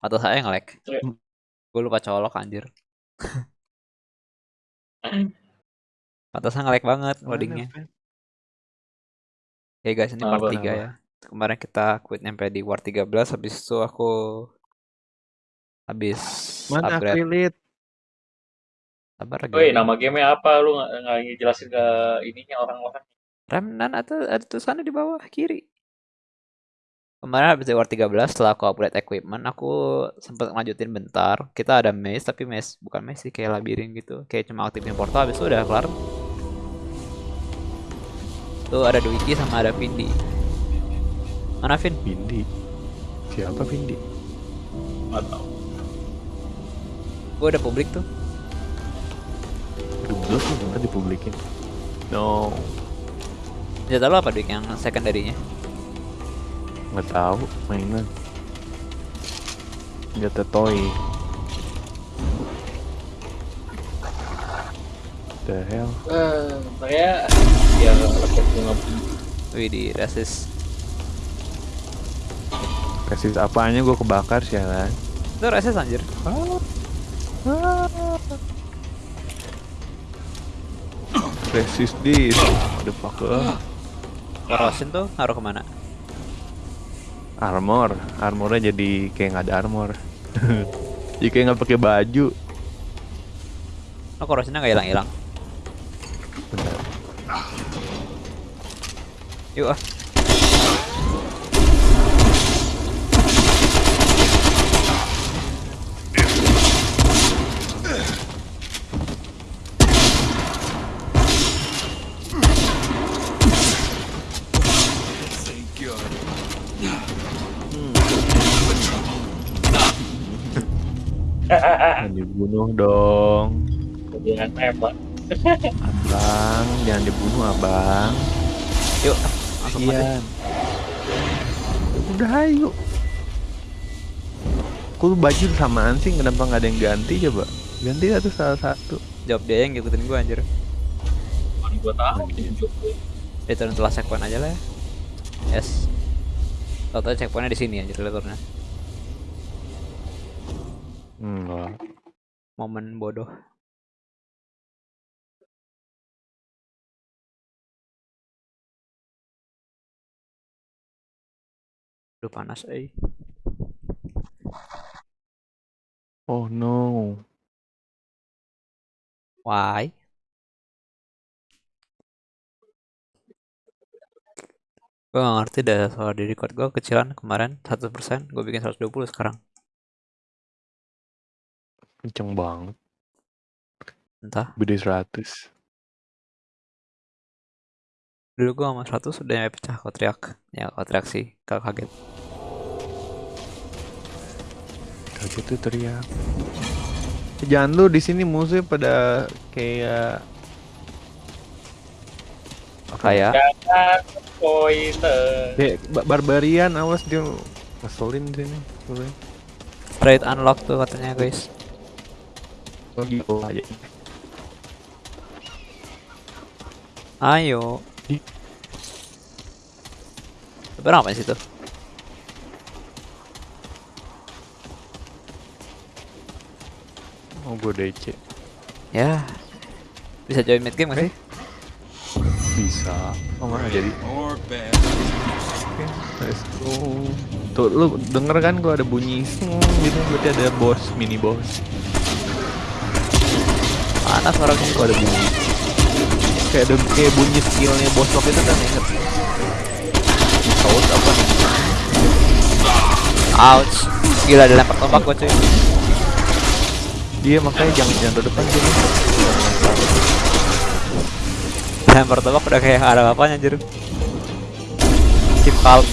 Atau saya nge-lag. Iya. Gue lupa colok anjir. Pantesan nge-lag banget loadingnya. Ya guys, ini part Apa, 3 apa? ya. Kemarin kita quit nyampe di War 13, habis itu aku habis Mana upgrade. affiliate? Sabar lagi. Woi, nama gamenya apa? Lu nggak nggak ngejelasin ke ininya orang-orang. Remnan atau ada tulisannya di bawah kiri. Kemarin habis di War 13 setelah aku upgrade equipment, aku sempat lanjutin bentar. Kita ada maze, tapi maze bukan maze sih, kayak labirin gitu. Kayak cuma aktifin portal habis itu udah kelar. Tuh ada Dwiki sama ada Vindi. Mana Vin? Vindi. Siapa Vindi? Nggak tahu. Gue udah publik tuh. Belum tuh nggak dipublikin. No, Senjata lo apa Dwik yang secondary-nya? Nggak tahu mainan. Jatuh toy. The hell? Eh, saya ya laptop bunga Wih di resist. Kasih apanya gue kebakar sialan. Itu resist anjir. Resist this. The fuck Corrosion tuh ngaruh ke mana? Armor, armornya jadi kayak nggak ada armor. jadi kayak nggak pakai baju. Oh corrosionnya nggak hilang-hilang. Bentar. Yuk ah. Jangan dibunuh dong. Jangan nembak. Abang, jangan dibunuh abang. Yuk. Langsung mati. Kasian. Udah ayo. Kok baju samaan sih kenapa nggak ada yang ganti coba? Ganti satu salah satu. Jawab dia yang ngikutin gua anjir. Mana gua tahu. Return telah checkpoint aja lah ya. Yes. Tau-tau checkpointnya di sini anjir returnnya. Enggak. Momen bodoh. Udah panas eh. Oh no. Why? Gue gak ngerti dah soal di record gue kecilan kemarin 100% gue bikin 120 sekarang Kenceng banget. entah Beda 100. dulu gue sama 100 udah nyampe pecah kau teriak ya kau teriak sih kalau kaget Kaget tuh teriak. Jangan lu di sini musuhnya pada kayak pointer. kayak ba- barbarian awas dia ngeselin di sini. Trade unlock tuh katanya guys Aja. ayo Ih. Sebenarnya apa sih tuh Oh gue DC. ya bisa join mid game gak sih Bisa. Oh nggak jadi. Oke, let's go. Tuh lu denger kan gua ada bunyi gitu berarti ada boss, mini boss. Panas orangnya Gua ada bunyi. Kayak ada kayak bunyi skillnya boss lock itu kan inget. Saus apa nih? ouch gila ada lempar tombak gue cuy Dia makanya jangan jangan depan sini. lempar tombak udah kayak ada apa-apanya anjir keep calm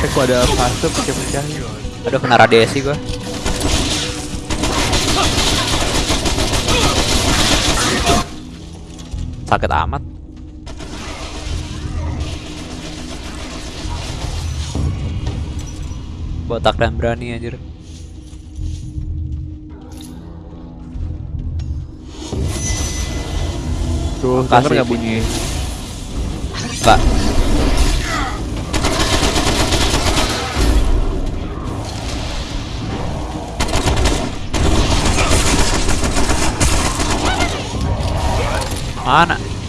kok ada fase pecah-pecahnya. Aduh kena radiasi gue sakit amat botak dan berani anjir Tuh, Makasih, denger nggak Vin. bunyi? Enggak Mana?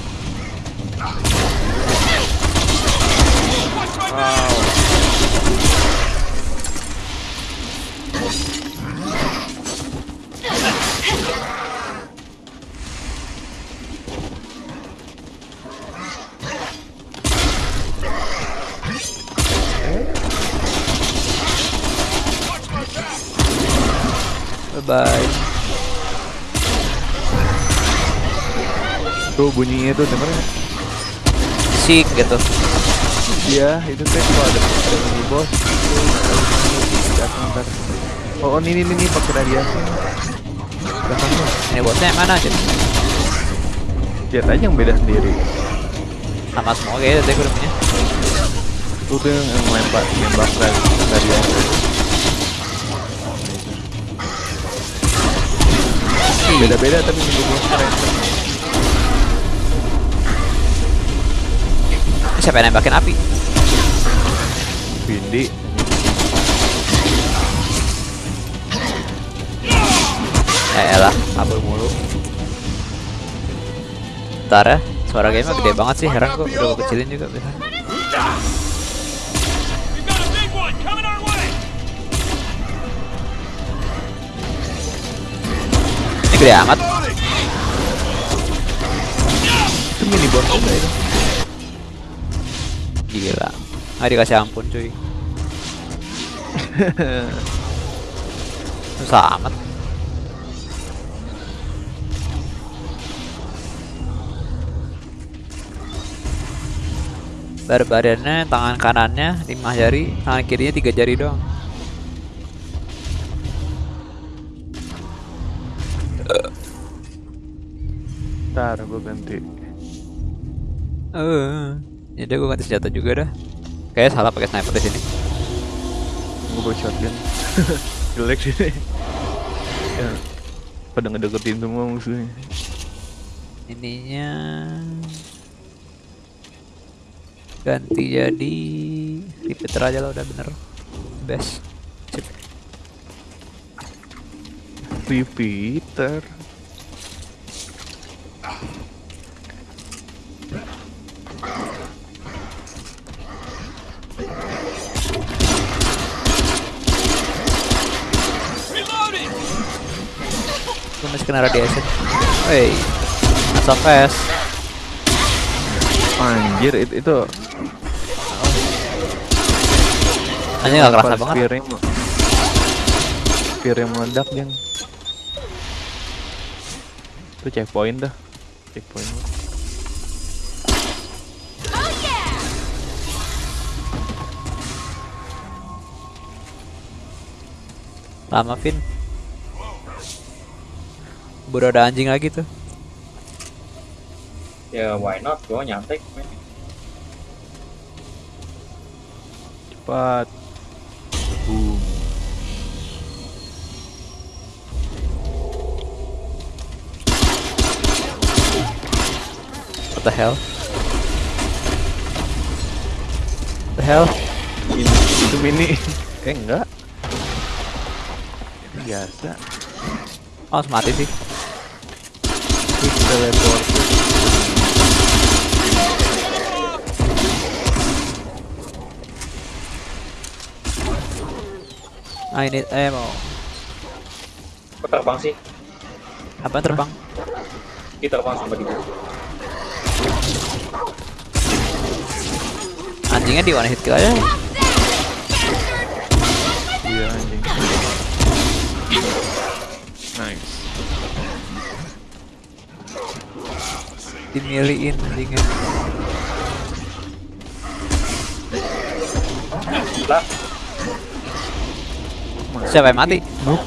Bunyinya tuh denger? Sik gitu. Iya, itu teh kalau ada ada mini boss itu. Oh, oh ini ini nih pakai radiasi. Tuh. Ini bosnya yang mana aja? Lihat aja yang beda sendiri. Sama semua kayaknya tadi gue udah punya. Itu tuh yang ngelempar nembak rad- radiasi. Beda-beda tapi mini boss Siapa yang nembakin api? Bindi. Eh elah, kabur mulu. Ntar ya, suara game gede banget sih, heran kok udah gue kecilin juga biasanya. We've got a big one coming our way! Ini gede amat. Itu mini boss juga itu. Gila. Nggak dikasih ampun cuy. Susah amat. Barbariannya tangan kanannya 5 jari, tangan kirinya 3 jari doang. Ntar gue ganti. Eh, ya udah gue ganti senjata juga dah. Kayaknya salah pakai sniper di sini. Gue bawa shotgun. Jelek sih. ya. Pada ngedeketin semua musuhnya. Ininya ganti jadi repeater aja lah udah bener best. Sip. Repeater. Masih kena radiation. Wey, so fast. Anjir itu itu Anjir gak kerasa banget. spear yang me- spear yang meledak yang itu checkpoint dah checkpoint. Lama Vin. Baru ada anjing lagi tuh. Ya why not? Gue nyantai. men. cepat boom What the hell? What the hell? ini itu mini eh enggak biasa Oh, harus mati sih. Teleport I need ammo. Kok terbang sih? Apa terbang? Kita terbang sama di Anjingnya di one hit kill aja. iya anjing nice Dimiliin anjingnya. Lah, Siapa yang mati? Noob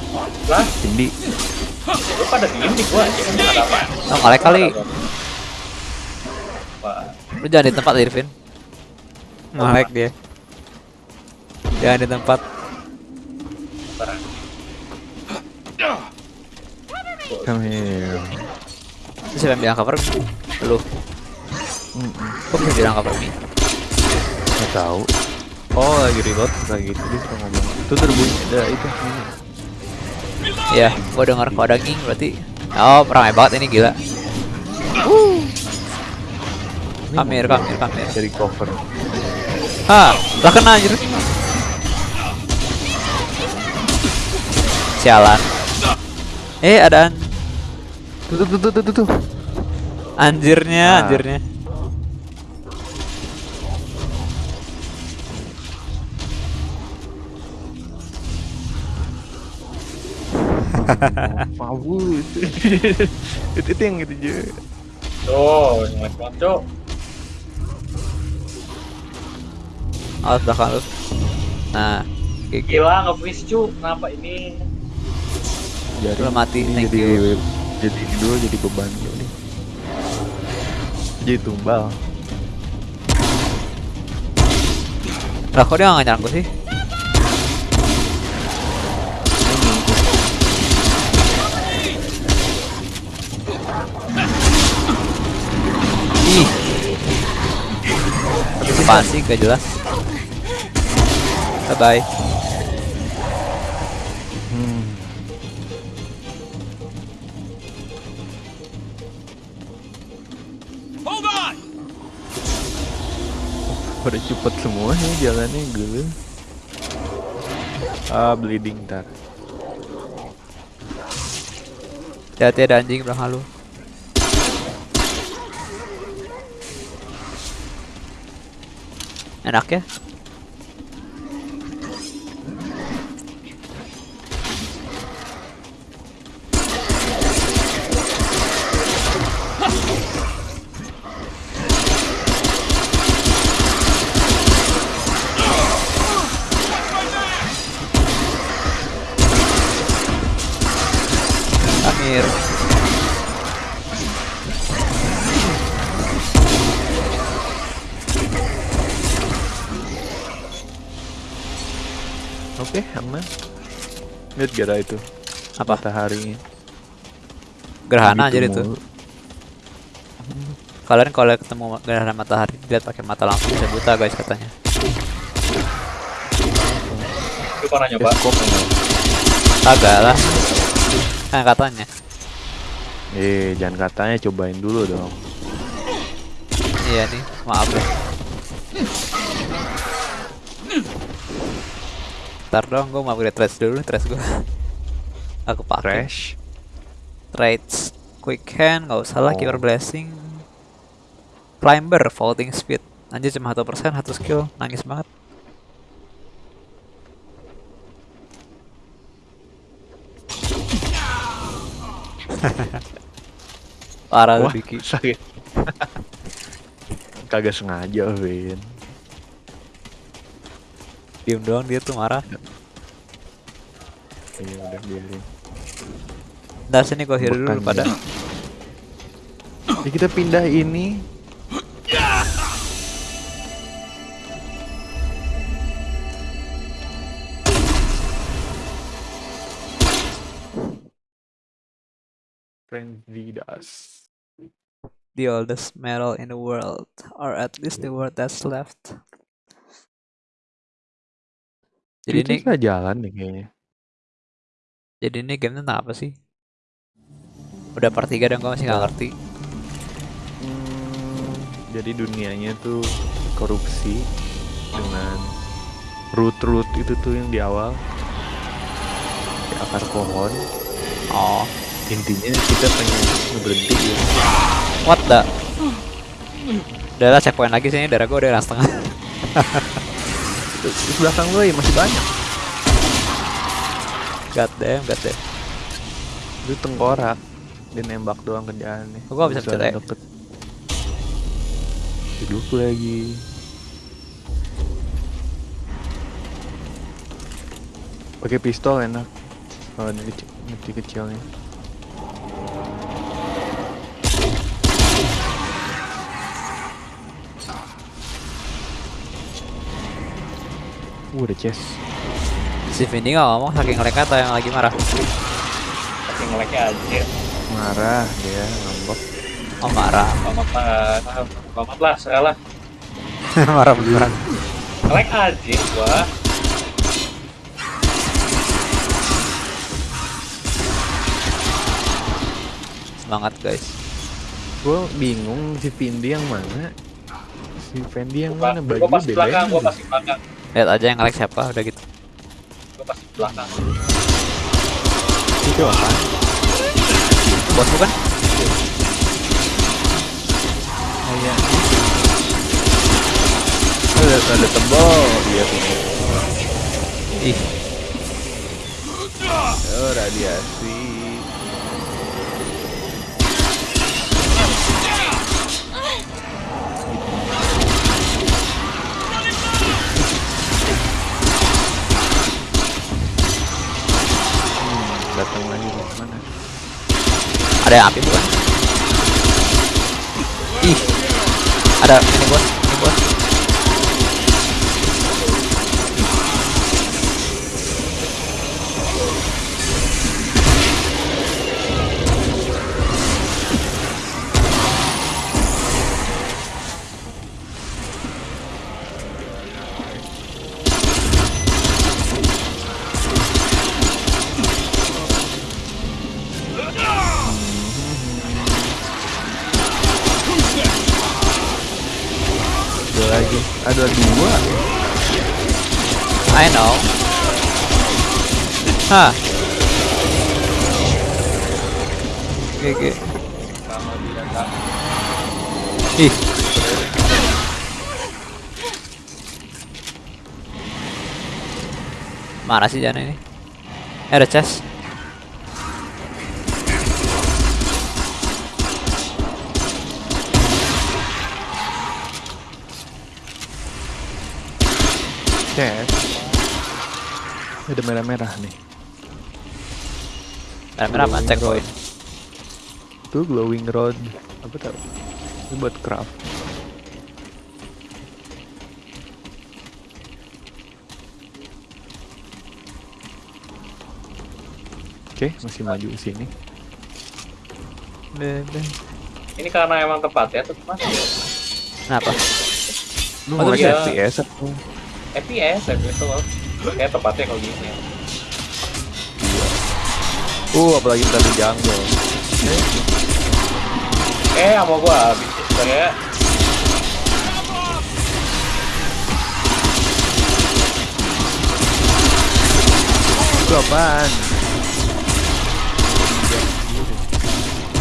lah, Bindi lu pada diem di gua aja. Ada apa? Oh, ngalek kali. Lu jangan di tempat Irvin. Ngalek dia. Jangan di tempat. Come here siapa yang bilang cover Lu. Mm-mm. Kok bisa bilang cover me? nggak tahu oh lagi reload lagi gitu dia suka ngomong itu terbunyi ada itu ini Iya, gua denger kalau ada ging berarti. Oh, ramai banget ini gila. Kamir, kamir, kamir. Dari cover. Ah, lah kena anjir. Sialan. Eh, ada an- Tuh tuh tuh tuh tuh tuh. Anjirnya, Ah. anjirnya. Mabut. itu itu yang gitu aja. Tuh, yang cok. Awas belakang lu. Nah, gitu. Gila nge-freeze cu. Kenapa ini? Jadi Lu mati, thank jadi you. jadi ini dulu jadi beban. Jadi tumbal. Lah kok dia nggak nyerang gua sih? Ih. Sih gak jelas. Bye bye. Pada cepet semua nih jalannya gue. Ah bleeding tar. Hati-hati ada anjing belakang lu. Enak ya? Lihat gara itu Apa? mataharinya. Gerhana Gitu aja itu. mulu. Kalian kalau ketemu gerhana matahari lihat pakai mata langsung bisa buta guys katanya. Lu pernah nyoba? Kagak lah. Kan katanya. Eh jangan katanya cobain dulu dong. Iya nih, maaf ya. Ntar dong, gue mau upgrade traits dulu, traits gue. Aku pakai Crash. traits, quick hand, nggak usah lah, Oh. keeper blessing, climber, vaulting speed. Anjir cuma satu persen, satu skill, nangis banget. Parah Wah Diki. sakit. Kagak sengaja Win. Diem doang dia tuh marah. Iya udah biarin. Ntar sini gue hero dulu pada. kita pindah ini. The oldest metal in the world, or at least the world that's left. Jadi ini, kita jalan deh kayaknya. jadi ini game tentang apa sih? Udah part 3 dan gue masih nggak ngerti. Hmm, jadi dunianya tuh korupsi dengan root-root itu tuh yang di awal di akar pohon. Oh, Intinya kita pengen berhenti ya. what the? Udah lah checkpoint lagi sini, darah gue udah hilang Terus belakang gue ya masih banyak. God damn, god damn. Itu tengkorak. Dia nembak doang kerjaannya. Kok gua bisa ya? deket. Hidup lagi. Pakai pistol enak. Kalau ini kecil, kecilnya. Uh, ada chest. Si Vindi nggak ngomong saking ngelek atau yang lagi marah. Saking ngeleknya aja. Marah dia, ngambek. Oh marah, Selamat lah. Selamat lah, saya lah. marah beneran. Ngelek aja gua. Semangat guys. Gue bingung si Vindi yang mana. Si Fendi yang Gua, mana gua baju pasti belakang, gua pasti belakang. Lihat aja yang like siapa udah gitu. Gua pasti belakang. Itu apa? Bos bukan? Kayak ada ada tebal iya tuh. Ih, Oh radiasi. Datang lagi dari mana? ada api bukan? Ih, ada ini bos, Kalau dia nggak Ih. Mana sih Jana ini? Eh, ada chest. Chat. Ada merah-merah nih. Ada merah apa? Checkpoint. Tuh glowing rod. Apa tau? Ini buat craft. Oke, masih maju ke sini. Ini karena emang tepat ya, tuh gimana ya? Kenapa? Lu Oh, mau iya. FPS atau? FPS, FPS tuh loh. Kayak tepatnya kalau gini ya. Uh, apalagi ntar di jungle. Eh, sama gua habis. Itu apaan?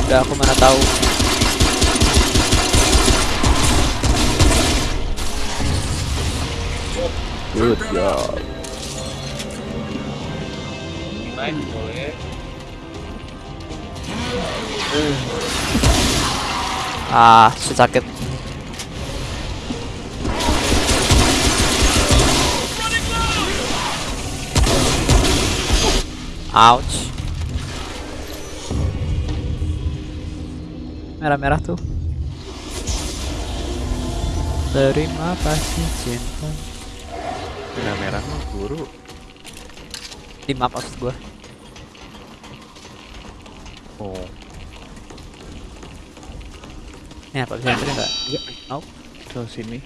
Udah aku mana tahu. Good job. Nice, boleh. Ah, shit, sakit. Ouch. Merah-merah tuh. Terima kasih cinta. Merah-merah mah guru. Di map maksud gua. Oh. Ini apa bisa nganterin nggak? Nope. Ke sini.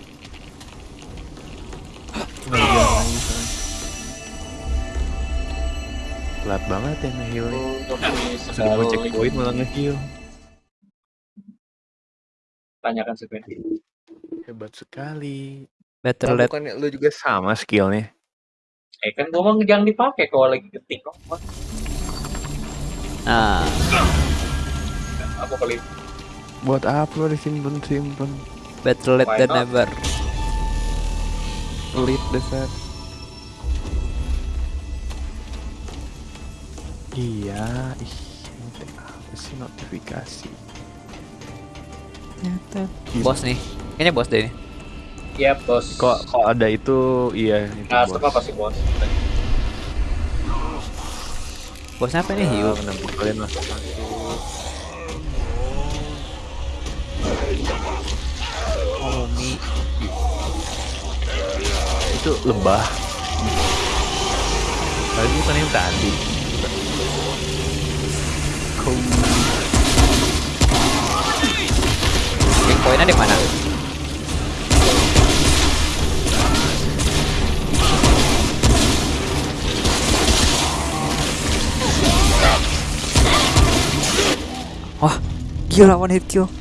Telat banget ya nge-healnya. Untuk Pas mau checkpoint malah nge-heal. tanyakan Fendi. Hebat sekali. Better let bukannya lu juga sama skillnya? Eh kan gua mah jangan dipakai kalau lagi ketik kok. Nah, Aku kali Buat apa disimpen-simpen? better late than never. Pelit dasar. Iya, ih, ini apa sih notifikasi? Bos nih. Ini bos deh nih. Iya bos. Kok kok ada itu iya itu Nah, bos. pasti bos. Bosnya apa nih? Hiu. menantu kalian masuk Itu lebah. Tadi bukan yang tadi. Kau Yang poinnya di mana? Wah, gila one hit kill.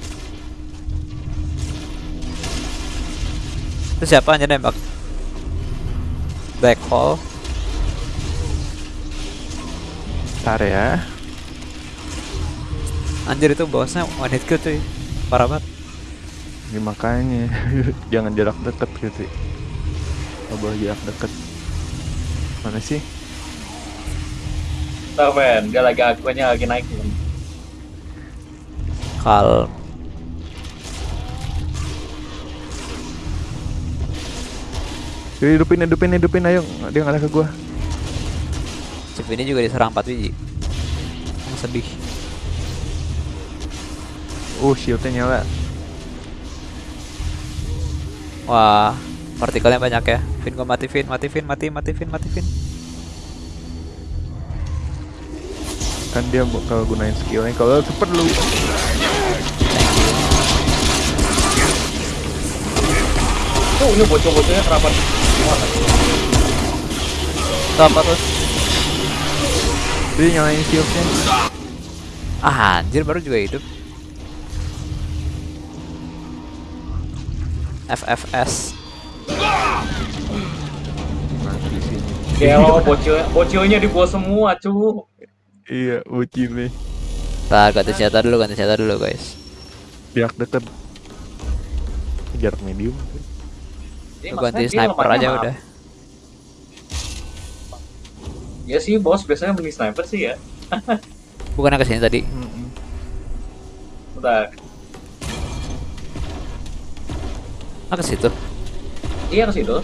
Itu siapa aja nembak? Black hole. Ntar ya. Anjir itu bosnya one hit kill cuy. Parah banget. Ini makanya jangan jarak deket gitu. Coba jarak deket. Mana sih? Ntar men, dia lagi akuannya lagi naik men. Yuk, hidupin, hidupin, hidupin, ayo. Dia ngalah ke gua. Chip ini juga diserang 4 biji. Yang sedih. Uh, shieldnya nyala. Wah, partikelnya banyak ya. Vin gua mati Vin, mati Vin, mati, mati Vin, mati Vin. Kan dia kalau gunain skillnya, kalau cepet lu. Tuh ini bocor-bocornya kenapa? Apa tuh? Dia nyalain shieldnya. Ah, anjir baru juga hidup. FFS. Mati di sini. Gelo bocil bocilnya di gua semua cu. Iya, nih. Ntar ganti senjata dulu, ganti senjata dulu guys. Jarak deket. Jarak medium. Gua ganti sniper aja mah- udah. Ya sih bos biasanya beli sniper sih ya. Bukannya ke sini tadi. Mm-mm. Bentar. Ah ke situ. Iya ke situ.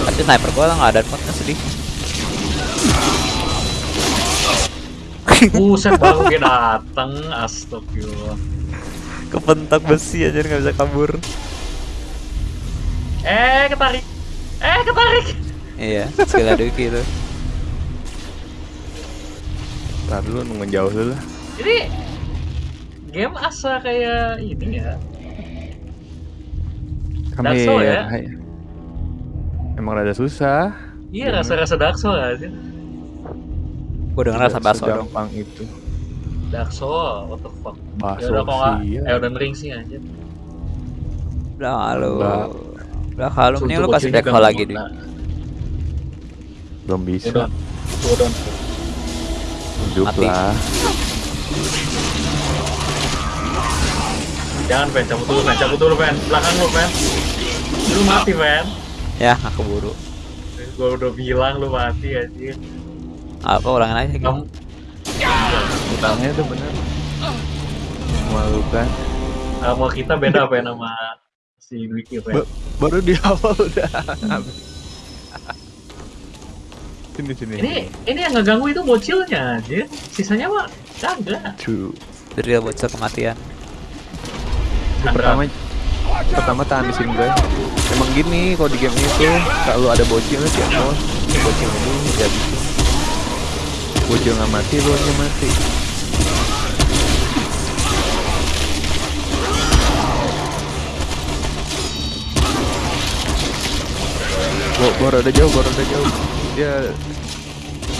Tapi sniper gua nggak ada modnya sedih. Buset baru dia dateng, astagfirullah. Kepentak besi aja nggak bisa kabur. Eh ketarik. Eh ketarik. Iya, skill Aduki itu. Ntar dulu nunggu jauh dulu lah. Jadi game asa kayak ini ya. Dark Kami Souls ya? hai. Emang rada susah. Iya rasa-rasa Dark Souls aja. Gua denger sampai aso dong. Gampang itu. Dark Souls, what the fuck. Baso Ya udah kok ya. Elden Ring sih aja. Udah halo. Enggak. Udah halo, mending lu kasih back lagi deh. Belum bisa. Udah. Udah. Hidup Mati. lah. Jangan Pen, cabut dulu Pen, cabut dulu Pen. Belakang lu Pen. Lu mati Pen. Ya, nggak keburu. Gua udah bilang lu mati aja. Apa ulangin aja gitu. Kamu Utangnya tuh bener. Memalukan. sama kita beda Pen sama si Wiki Pen. Ba- Baru di awal udah. sini sini. Ini ini yang ngeganggu itu bocilnya aja. Sisanya mah kagak. True. Drill bocor kematian. Pertama pertama tahan di sini guys. Emang gini kalau di game itu kalau ada bocilnya sih mau bocil dulu jadi bocil nggak mati aja mati. Gua, gua rada jauh, gua rada jauh. Dia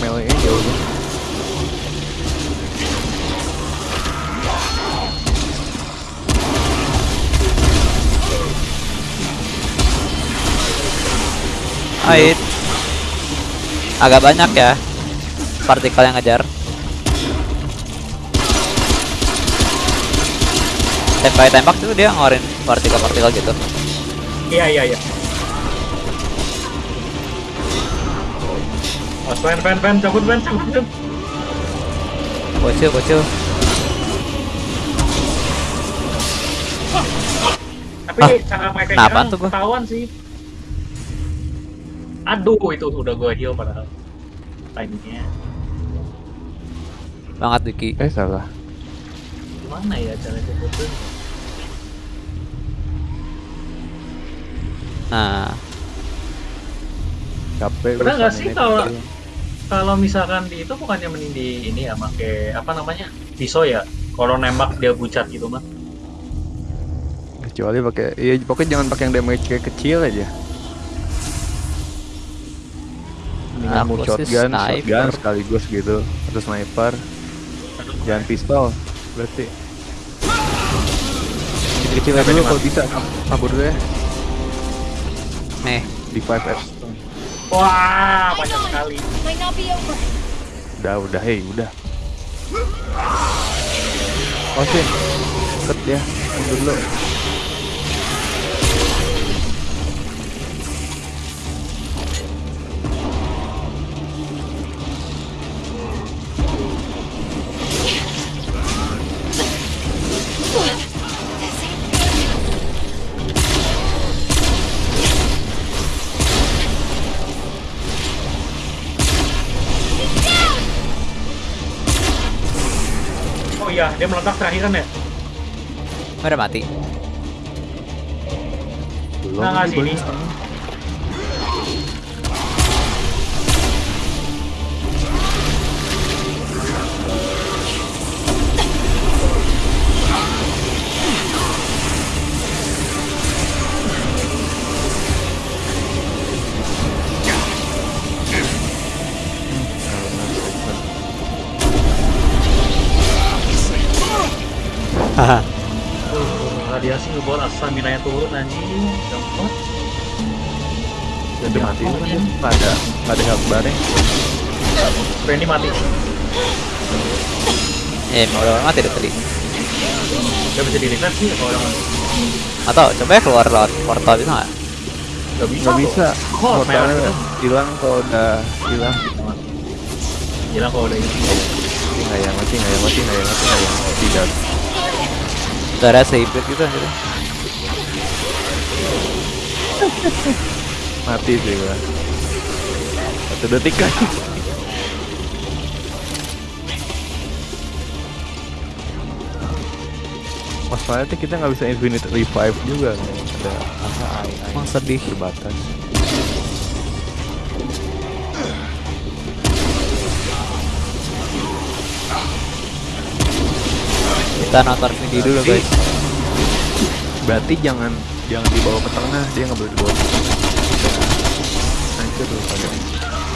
melee jauh tuh. Ait. Agak banyak ya partikel yang ngejar. Tembak tembak tuh dia ngeluarin partikel-partikel gitu. Iya iya iya. Oh, Pen Pen Pen cabut Pen cabut Pen. Bocil bocil. Tapi Ah, cara mereka nyerang tuh ketahuan sih. Aduh itu udah gua heal padahal. Timingnya Banget Wiki. Eh salah. gimana ya cara cepetnya? Nah, Capek. Bener gua nggak sih kalau-. Kalau misalkan di itu bukannya mending di ini ya pakai apa namanya pisau ya? Kalau nembak dia bucat gitu mah. kecuali pakai iya pokoknya jangan pakai yang damage kayak kecil aja Ah, Aku mau shotgun, shotgun sniper. sekaligus gitu Atau sniper Jangan pistol Berarti. Kecil-kecil aja dulu kalau bisa. Kabur dulu ya. Nih, Di 5F Wah, banyak sekali. Udah, udah, hei, udah. Oh sih Deket ya. Mundur dulu iya, dia meledak terakhir kan ya? udah mati. Belum Nah, ini sini. Radiasi ngebuat stamina nya turun anjing. Gampang. Dia mati itu kan dia nggak ada nggak ada health bar Randy mati. Eh, mau udah mati deh tadi. Gak bisa di revive sih kalau orang mati. Atau coba ya keluar lewat portal bisa nggak? Gak bisa. kok. bisa portalnya gitu. hilang kalau udah hilang Gila kalau udah ini. mati nggak ya mati nggak ya mati nggak ya mati nggak ya tidak Gak save rate gitu anjir. mati sih gua satu detik kan masalahnya kita nggak bisa infinite revive juga kan ada apa ai ai Emang sedih. terbatas Kita nonton video dulu guys. berarti jangan jangan dibawa ke tengah dia nggak boleh dibawa. Ke tengah nah itu tuh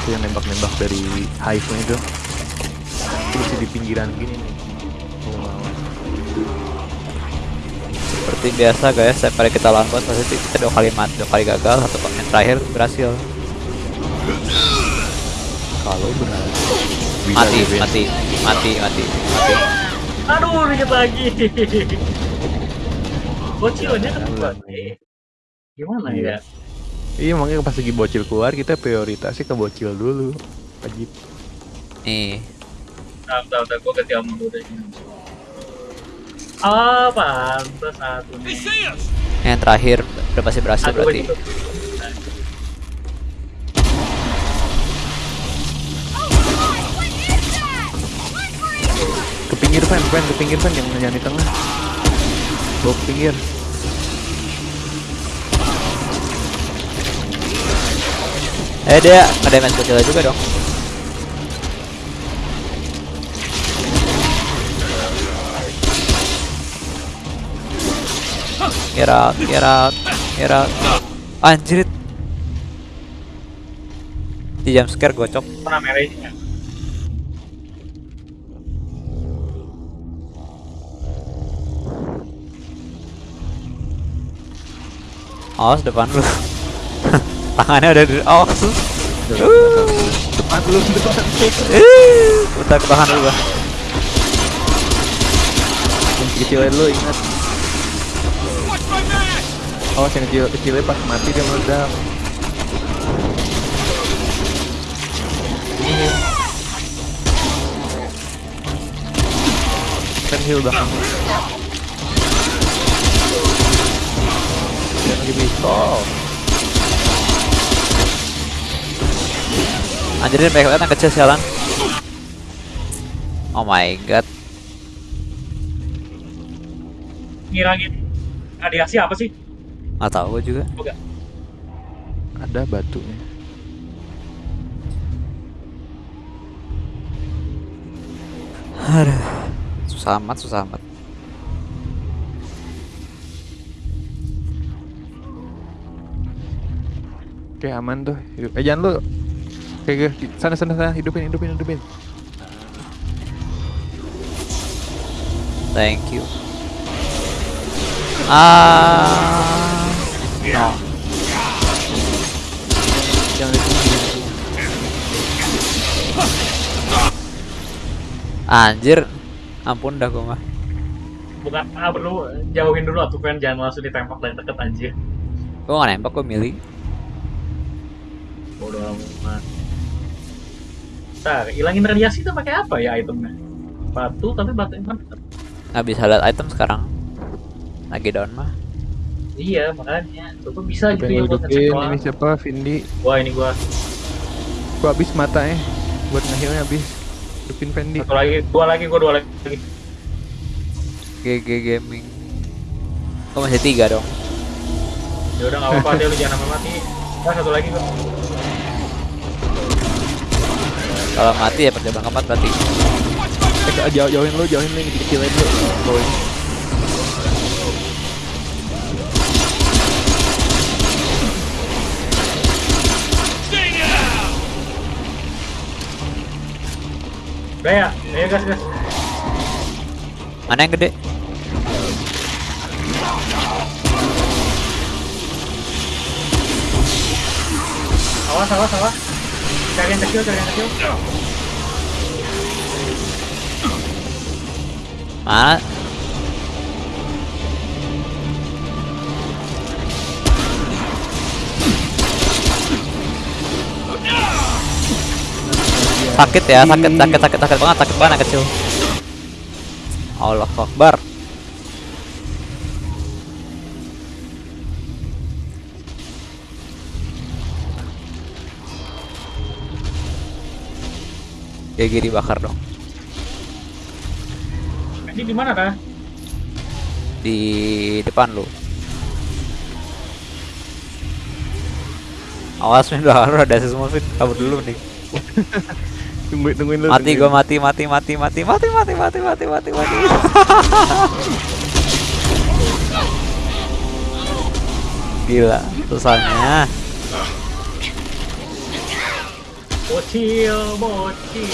itu yang nembak-nembak dari hive nya itu bisa di pinggiran gini nih. Mau Seperti biasa guys, setiap kali kita lawan pasti kita dua kali mati, dua kali gagal, satu yang terakhir berhasil. kalau berhasil bisa Mati, mati, mati, mati, mati. Aduh, dikit lagi. Bocilnya kan nih. Gimana Iya. ya? Iya makanya pas lagi bocil keluar kita prioritasnya ke bocil dulu wajib Nih, Bentar, bentar, bentar. Gue ganti ammo dulu deh. Ah, pantas satu nih. yang terakhir udah pasti berhasil Satu berarti. itu. Ke pinggir fan fan ke pinggir fan jangan jangan di tengah bawa ke pinggir Eh dia ada damage kecil juga dong. Get out, get out, get out. Anjir. Di jump scare gocok. Pernah merah Awas depan lu. Tangannya udah di awas. depan lu depan Eh, Bentar ke tahan dulu gua. yang kecilnya dulu ingat awas yang kecil kecilnya pas mati dia meledak kan heal belakang dia lagi pistol Anjirin banyak banget yang kecil sialan. Oh my god. Ngirangin radiasi apa sih? Nggak tahu gua juga. Enggak. ada batunya Aduh. Susah amat, susah amat. Oke aman tuh eh jangan lu Oke, oke. Sana, sana, sana. Hidupin, hidupin, hidupin. Thank you. Ah. No. Jangan. Anjir. Ampun dah gua mah. Bukan, ah, perlu jauhin dulu atuh kan jangan langsung ditembak dari deket anjir. Gua nggak nembak gua milih. Bodoh amat. Ntar, ilangin radiasi itu pakai apa ya itemnya? Batu, tapi batu yang mana? Nggak bisa lihat item sekarang. Lagi down mah. Iya, makanya. Coba bisa gitu Hidupin, ya buat ngecek doang. Ini siapa? Vindi. Wah, ini gua. Gua habis mata eh. Buat ngehilnya habis. Hidupin Fendi. Satu lagi, dua lagi, gua dua lagi. GG Gaming. Oh masih tiga dong. Ya udah nggak apa-apa deh lu jangan sampai mati. Nah, satu lagi gua. Kalau mati ya percobaan keempat berarti. Eh, jauh, jauhin lu, jauhin lu yang kecilin lu. Down! Udah ya, ayo gas gas. Mana yang gede? Awas, awas, awas. Cari yang kecil, cari yang kecil. Mana? Sakit ya, sakit, sakit, sakit, sakit banget, sakit banget kecil. Allah Akbar. GG dibakar dong. Ini di mana dah? di depan lu. Awas nih udah harus ada semua fit kabur dulu nih. Tungguin, tungguin lu. Mati gua mati mati mati mati mati mati mati mati mati mati. Gila, susahnya. Bocil, bocil.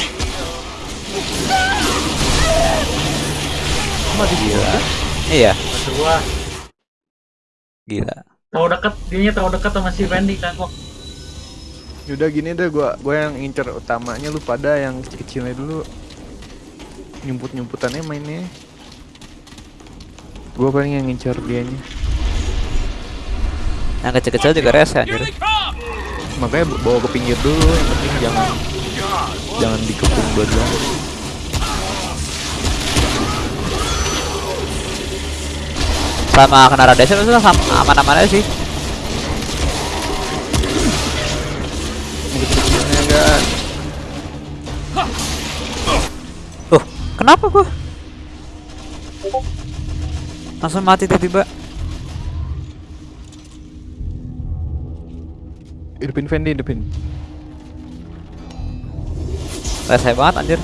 Gila. Iya, gua, gila. terlalu dekat, dia terlalu dekat sama si Randy kan kok. Yaudah gini deh gua gua yang ngincer utamanya lu pada yang kecil-kecilnya dulu. Nyumput-nyumputannya mainnya. Gua paling yang ngincer dianya. Yang kecil-kecil juga rese anjir. Makanya bawa ke pinggir dulu, yang penting jangan jangan dikepung dua-duanya. Sama kena radiasi itu sama aman-aman aja sih. Tuh, kenapa gua? Langsung mati tiba-tiba. Hidupin Fendi, hidupin. Rese banget anjir.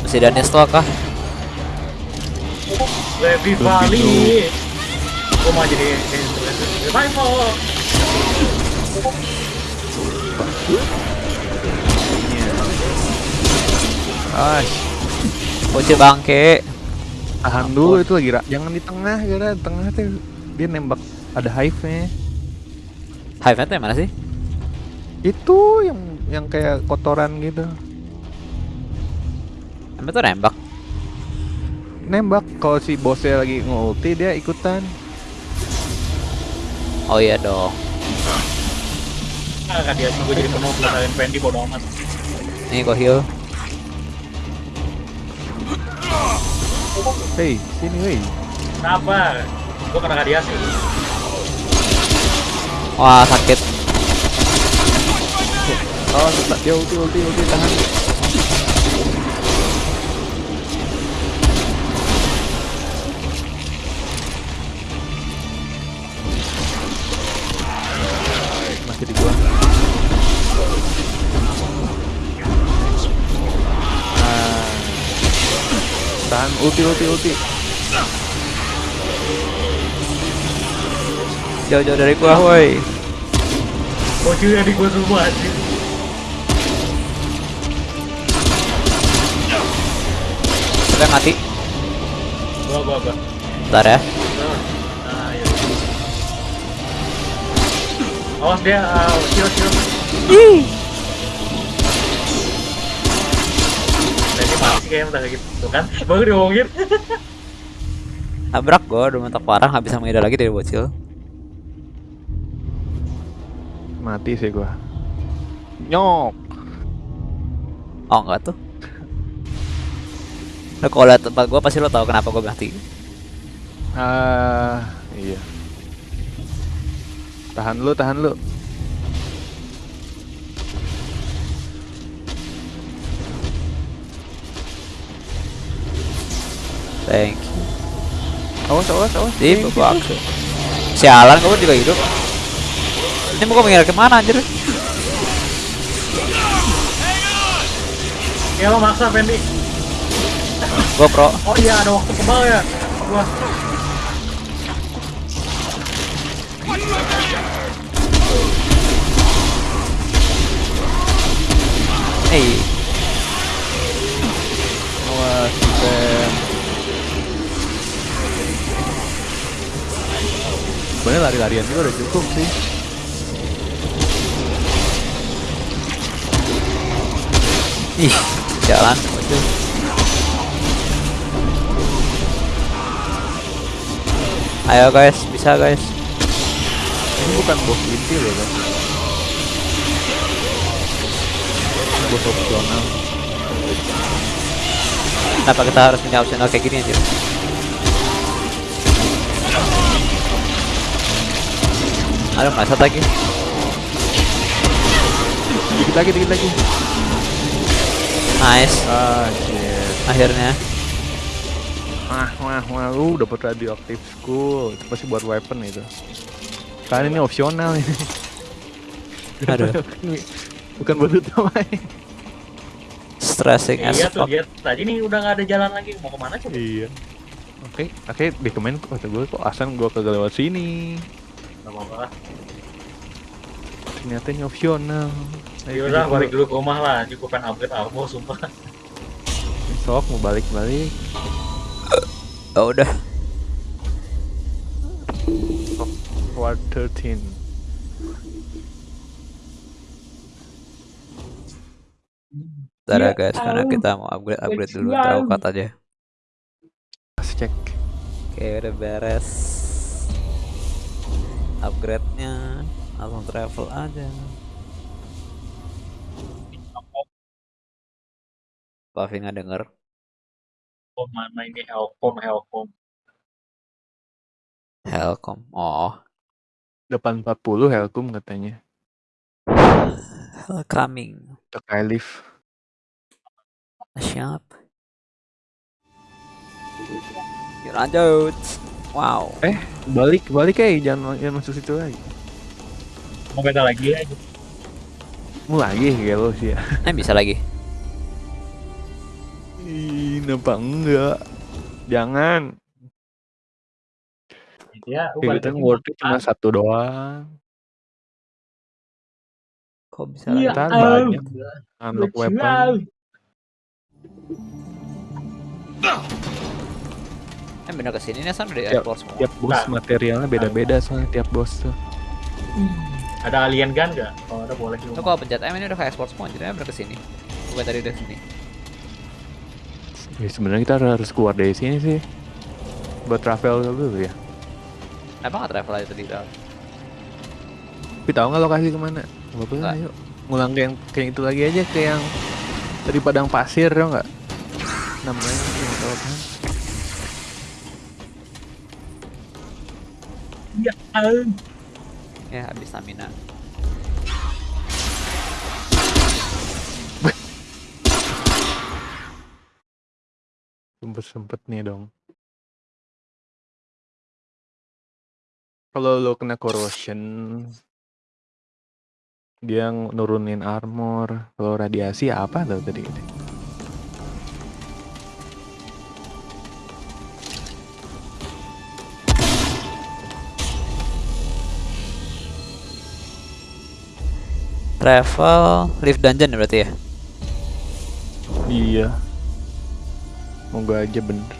Masih Daniel Stock kah? Levi Valley. Gua mau jadi revival. Ah, Bocil bangke. tahan dulu itu lagi Ra. Jangan di tengah, gara tengah tuh dia nembak ada hive-nya. Hive itu yang mana sih? Itu yang yang kayak kotoran gitu. Emang tuh nembak. Nembak kalau si bosnya lagi ngulti dia ikutan. Oh iya dong. Ah, dia gua jadi penuh belakangin Randy bodo amat. Nih kok heal. Hey, sini weh. Kenapa? Gua kena radiasi. Wah sakit. Oh, tetap dia ulti ulti ulti tahan. Masih di gua. Nah. Tahan ulti ulti ulti. Jauh-jauh dari gua, woi. bocilnya di gua semua anjir Kita mati. gua gua gua Bentar ya. nah iya awas dia uh, shield shield Tadi mati kayaknya udah gitu kan, baru diomongin Nabrak gue, udah mentok parah, nggak bisa menghindar lagi dari bocil. Mati sih gua. Nyok. Oh enggak tuh. Lo kalau liat tempat gue pasti lo tahu kenapa gue mati. Ah, iya. Tahan lu, tahan lu. Thank you. Awas, awas, awas. Di you. babak. Sialan gue juga hidup. Ini mau mengira ke mana anjir? Ya lo maksa Fendi Gue pro. Oh iya ada waktu kebal ya Gua Hey, Awas. Sebenarnya lari-larian juga udah cukup sih. Ih, jalan bocil. Ayo guys, bisa guys. Ini bukan bos inti loh kan. Ini bos opsional. Kenapa kita harus punya opsional kayak gini anjir? Aduh, masa lagi. Dikit lagi, dikit lagi. Nice. Ah, shit. Akhirnya. Wah, wah, wah, lu dapat radioaktif school. Itu pasti buat weapon itu. Kan ini opsional ini. Aduh. Bukan buat utama ini. Stressing as Iya tuh fuck. dia Tadi nih udah gak ada jalan lagi Mau ke mana coba Iya. Oke, oke, di komen kata gue kok Asan gue kagak lewat sini. Gak apa-apa Ternyata ini opsional. Ayo, Yaudah lanjut balik dulu. ke rumah lah Cukup pengen upgrade armor sumpah Sok mau balik-balik. Oh, udah. Ward 13. Bentar ya Iya, guys, karena kita mau upgrade upgrade dulu tahu kata aja. Kasih cek. Oke, udah beres. Upgrade-nya langsung travel aja. Pavi nggak denger. Oh mana ini Helcom Helcom Helcom. Oh, Depan 40 Helcom katanya. coming. Untuk Kylif. Siap. Lanjut. Wow. Eh, balik, balik eh jangan jangan masuk situ lagi. Mau beda lagi ya Mau lagi kayak lo sih ya. Eh bisa lagi. Ih, kenapa enggak? Jangan. Ya lagi. worth it cuma satu doang. Kok bisa Iya, lagi? Ntar au. banyak. Unlock weapon. Eh bener ke sini nih San udah Tiap- explore semua. Tiap bos Nah. materialnya beda-beda soalnya tiap bos tuh. Ada alien gun gak? Kalau ada boleh Tuh kalau pencet M ini udah kayak explore semua, jadi bener ke sini. Bukan tadi udah sini. Ya sebenarnya kita harus keluar dari sini sih. Buat travel dulu ya. Kenapa nggak travel aja tadi dalam? Tapi tahu nggak lokasi ke mana? Bapak Nggak. ayo ngulang kayak yang kayak itu lagi aja kayak yang dari padang pasir ya nggak? Namanya nggak tahu kan? Au. Ya habis stamina. Sempet sempet nih dong. Kalau lo kena corrosion, dia nurunin armor. Kalau radiasi apa tuh tadi? Travel, lift dungeon ya berarti ya? Iya. Moga aja bener.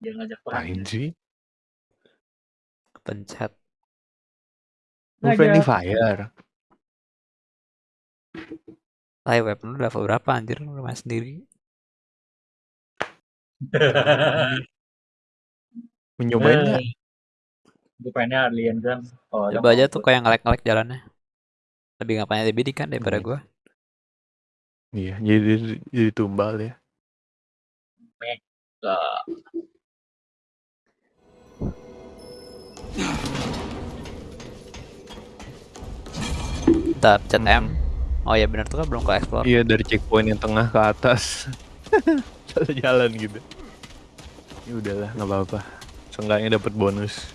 Dia ngajak perang. Sih. Pencet. Lu friendly fire. Live weapon lu level berapa anjir? Lu main sendiri. Mencobain Eh, nggak? Gue pengennya alien kan. Oh, Coba aja tuh kayak ngelek-ngelek jalannya. Lebih ngapain lebih di kan daripada Hmm. gua. Iya, jadi jadi tumbal ya. Enggak. Kita pencet M. Oh ya benar tuh kan belum ke explore. Iya dari checkpoint yang tengah ke atas. Satu jalan gitu. Ya udahlah, nggak apa-apa. Seenggaknya dapat bonus.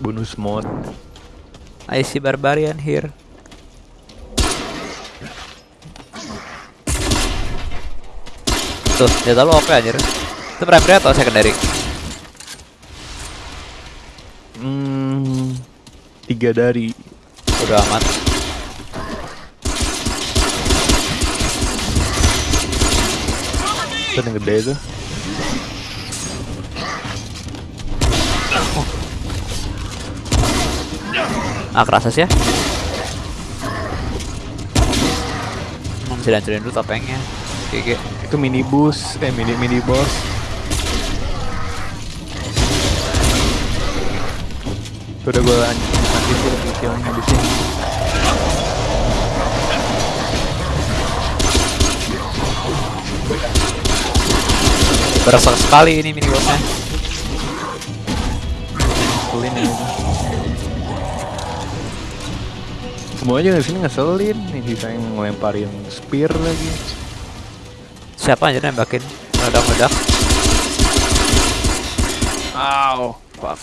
Bonus mod. I see barbarian here. Tuh, dia lu OP anjir. Itu primary atau secondary? Hmm, tiga dari. Udah amat. Itu yang gede tuh. Ah, kerasa sih ya. Dancurin dulu topengnya. GG. Itu minibus, eh mini mini boss. Itu udah gue mati sih lebih killnya di sini. Berasa sekali ini mini bossnya. Ngeselin ya. Semuanya di sini ngeselin nih bisa yang ngelemparin spear lagi. Siapa aja nembakin? Meledak-meledak. Ow, fuck.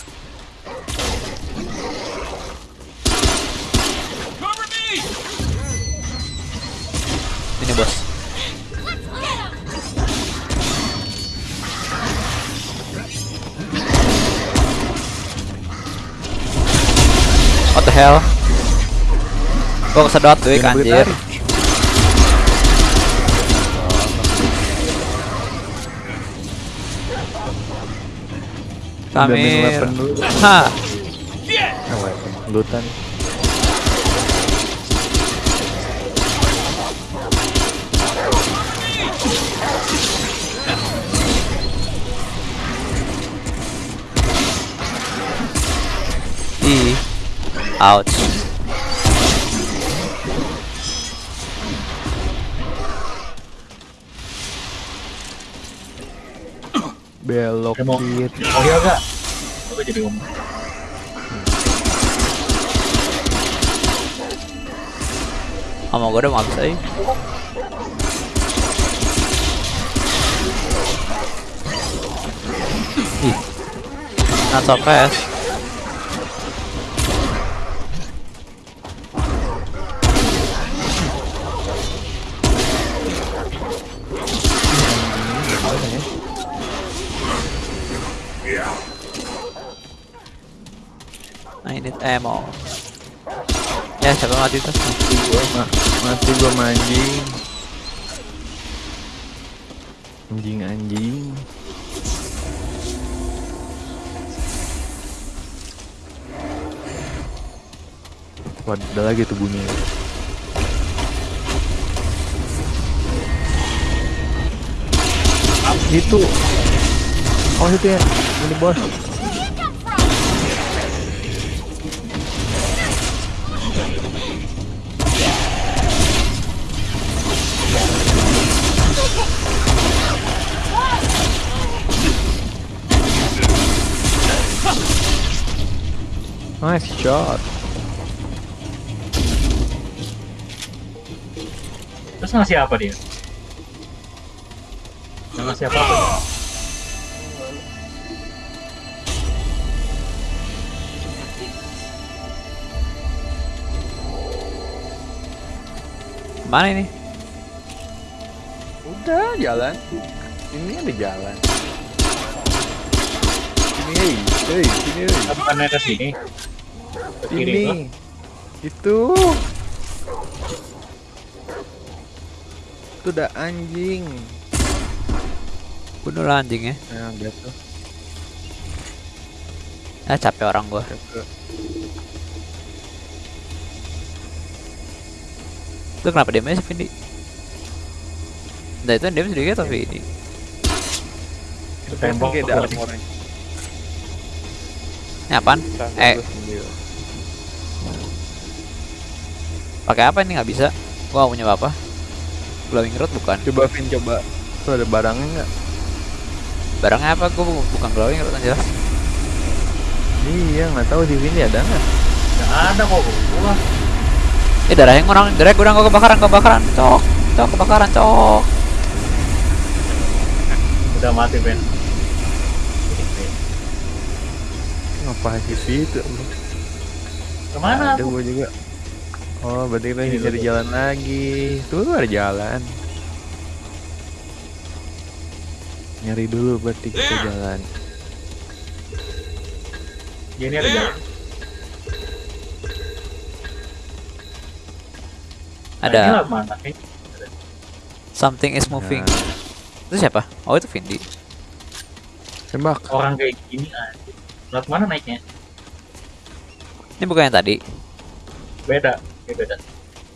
Ini bos. What the hell? Gua kesedot boleh anjir. tarik. Udah main Samir. weapon. Lutan. Ouch. Belok Dia mau- kiri. Oh iya gak? Gue jadi ngomong. Sama gua udah mau habis aja. Ih. Not so fast. Ammo. Ya, siapa mati tuh? Mati gua, ma mati gua anjing. Anjing anjing. Wah, lagi tuh bunyi. Itu. Oh itu ya, ini bos. Nice shot. Terus ngasih apa dia? Nggak ngasih apa-apa. dia. Mana ini? Udah jalan. Ini ada jalan. Sini hei, hei, sini hei. Kita bukannya ke sini. Ke kiri. Ini. Itu. Itu udah anjing. Bunuh lah anjing ya. Nah, lihat tuh. Ah capek orang gua. Itu kenapa damage Vindi? Nah itu damage sedikit tapi ini. Ke tembok. Kayak ada armornya. Ini apaan? Eh, pakai apa ini nggak bisa? Gua nggak punya apa-apa. Glowing rod bukan. Coba Vin coba. Tuh ada barangnya nggak? Barangnya apa? Gua bu- bukan glowing rod yang jelas. Iya nggak tahu di sini ada nggak? Nggak ada kok gua. Eh darahnya ngurang, darahnya kurang gua kebakaran, kebakaran, cok, cok kebakaran, cok. Udah mati Ben. Ngapain di situ? Ke mana? Ada gua juga. Oh, berarti kita Ini cari jalan lagi. Tuh ada jalan. Nyari dulu berarti kita There. jalan. Ya, ini ada jalan. Nah, Ada? Eh, something is moving. Nah, Itu siapa? Oh itu Vindi. tembak. orang kayak gini aja. Lewat mana naiknya? Ini bukan yang tadi. Beda. Beda.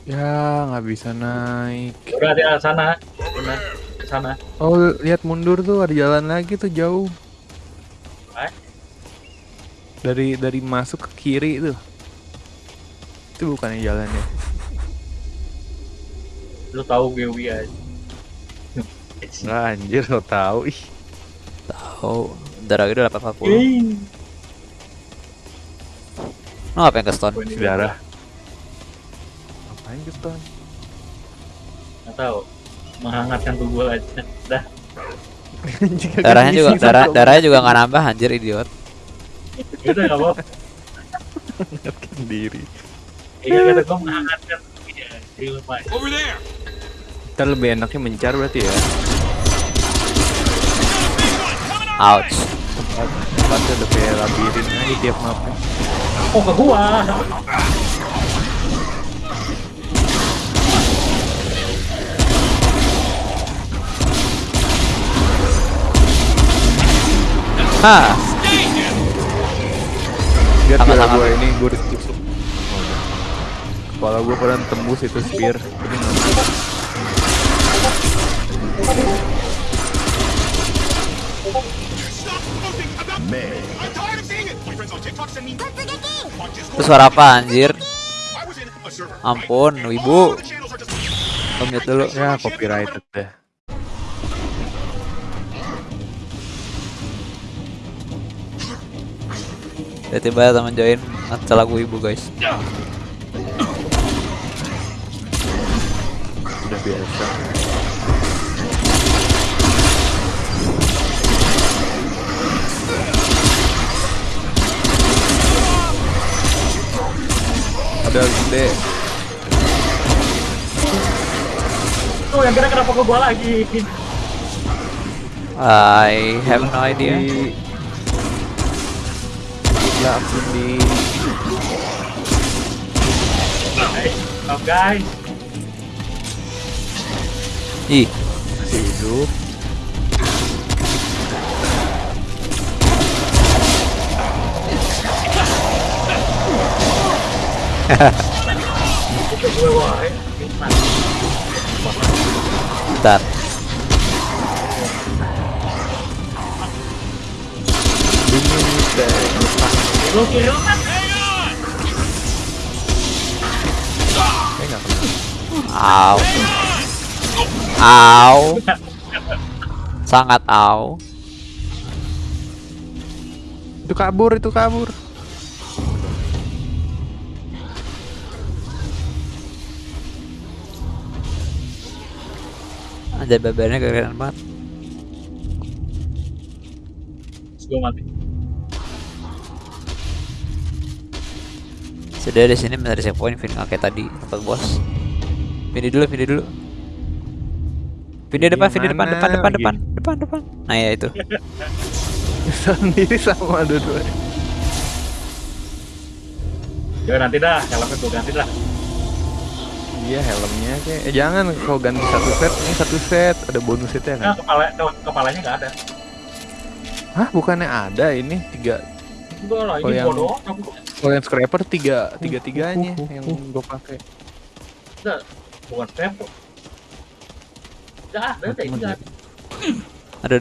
Ya nggak bisa naik. Udah di sana. Benar. Ke sana. Oh lihat mundur tuh ada jalan lagi tuh jauh. Hah? Dari dari masuk ke kiri tuh. Itu bukannya jalannya. Lu tahu Gewi aja. Nggak anjir lo tahu ih. Tahu. Darah udah 840. Ih. Lo ngapain ke stone? Ini Darah. Ngapain ke stone? Nggak tahu. Menghangatkan tubuh aja. Dah. Darahnya juga darah darahnya juga nggak nambah anjir idiot. Udah nggak apa. Mengingatkan diri. Iya kata gua menghangatkan. Jadi lumayan. Over there. Kita lebih enaknya mencar berarti ya. Ouch. Tempat tempatnya udah kayak labirin aja tiap mapnya. Oh ke gua. Hah. Lihat ya gue ini gue ditusuk. Kepala gue pernah tembus itu spear. Itu suara apa anjir? Ampun, wibu. just. Mute dulu. Ya copyrighted deh. Tiba-tiba teman join ngetel lagu ibu guys. Udah biasa. Ada gede. Tuh yang kira kenapa ke gua lagi? I have no idea. Aku di stop guys. Ih, masih hidup. Nah, bentar. Nggak kena. Au. Au. Sangat au. Itu kabur, itu kabur. Anjir bebernya keren banget. Gua mati. Sudah di sini mencari save point, Vin nggak kayak tadi tempat bos. Vini dulu, Vini dulu. Vini depan, Vini depan, depan, depan, depan, depan, depan. Nah ya itu. Sendiri sama dua-duanya. Ya nanti dah, helmnya gue ganti dah. Iya helmnya kayak eh, jangan kalau ganti satu set ini satu set ada bonus itu ya Nah, kan? kepala ke- kepalanya nggak ada. Hah bukannya ada ini tiga Enggak lah, Oh, ini. Aku kalau yang scraper tiga tiga tiganya yang gue pakai. bukan tempo. Nggak ada, nggak ada. Ada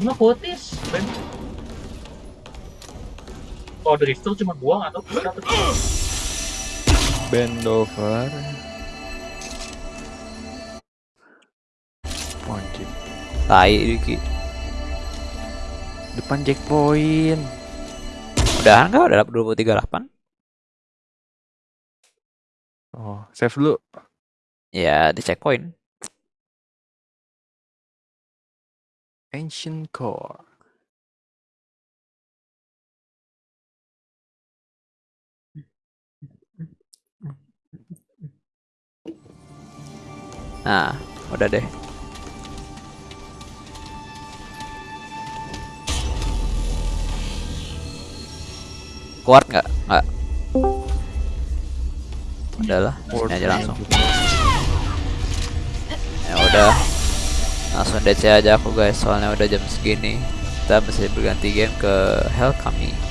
mah potis. Ben. Kalau dari itu cuma buang atau nggak dapet. Bend over. Anjing. Tai Diki. Depan checkpoint. Udahan nggak? Udah 238? Oh, save dulu. Ya di checkpoint. Ancient Core. Nah, udah deh. Kuat nggak? Nggak. Udahlah, sini aja langsung. Ya udah. Langsung DC aja aku guys, soalnya udah jam segini. Kita mesti berganti game ke Hell Kami.